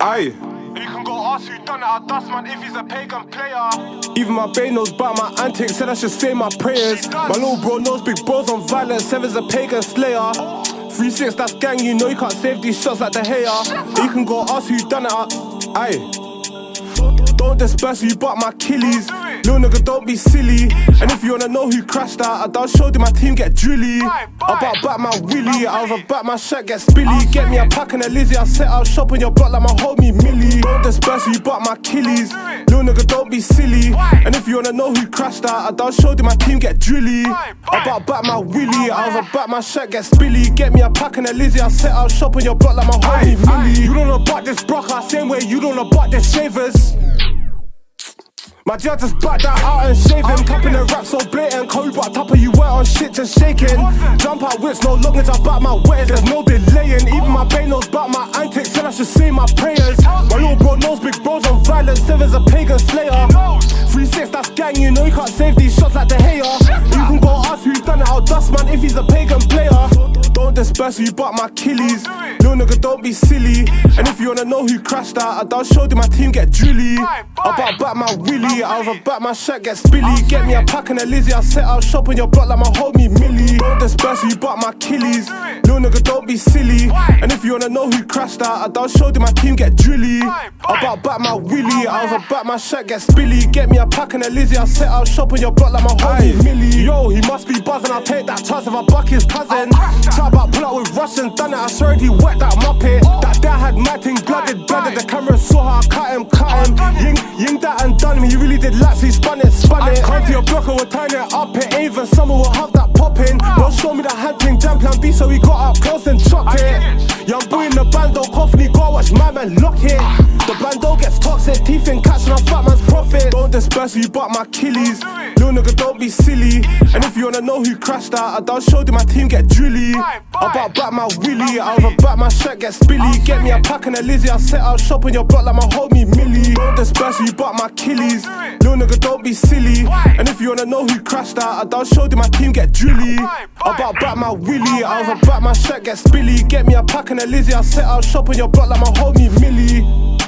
Aye. You can go ask who done it, I'll dust man if he's a pagan player. Even my bae knows about my antics, said I should say my prayers. My little bro knows big bros on violence, Seven's a pagan slayer. Three six, that's gang, you know you can't save these shots like the hater. You can go ask who done it, I- aye. Don't disperse you but my killies. Little nigga, don't be silly. And if you wanna know who crashed out, I done showed you my team get drilly. About back my willy, I was about my shirt get spilly. Get me a pack and a Lizzie, I set out shop on your block like my homie Millie. Don't disperse you but my killies. Little nigga, don't be silly. And if you wanna know who crashed out, I done showed you my team get drilly. About back my willy, I was about my shirt get spilly. Get me a pack and a Lizzie, I set out shop on your block like my homie Millie. You don't know about this brocker, same way you don't know about this shavers. My jail just back that out and shave him. Capping the rap so blatant. Cold but top of you wet on shit just shaking. Jump out whips, no luggage, I back my ways. There's no delaying. Even my bae knows about my antics. Said I should say my prayers. My little bro knows big bros on violence. Seven's a pagan slayer. You know you can't save these shots like the hater. You can go ask who done it. I'll dust man if he's a pagan player. Don't disperse you but my killies. Little nigga, don't be silly. And if you wanna know who crashed out, I done showed you my team get drilly. I about back my willy. I was about my shirt get spilly. Get me a pack and a Lizzie. I set out shop on your block like my homie Millie. Don't disperse you but my killies. Little nigga, don't be silly. And if you wanna know who crashed out, I done showed you my team get drilly. I about back my willy. I was about my shirt get spilly. Get me a pack and a Lizzie. I set out shop on your block like my homie Millie. Yo, he must be buzzing. I'll take that chance if I buck his cousin. Chat about pull out with Russian, done it. I swear he wet that muppet. That dad had my thing blooded, blooded. The camera saw how I cut him, cut him. Ying, ying that and done him. He really did laps, he spun it, spun it. Come to your block and we'll turn it up. It ain't even summer, we'll have that popping. Don't show me the hand thing, jam plan B, so we got up close and chopped it. Young boy in the band, don't cough, and he go watch my man lock it. The bando gets toxic, teeth in catch, and I'm fat man's Don't disperse you, bought my killies. Little nigga, don't be silly. And if you wanna know who crashed out, I done showed you my team get drilly. I about back my willy, I was about my shirt get spilly. Get me a pack and a Lizzie, I set out shop your block like my homie Millie. Don't disperse you, bought my killies. Little nigga, don't be silly. And if you wanna know who crashed out, I done showed you my team get drilly. I about back my willy, I was about my shirt get spilly. Get me a pack and a Lizzie, I set out shop your block like my homie Millie.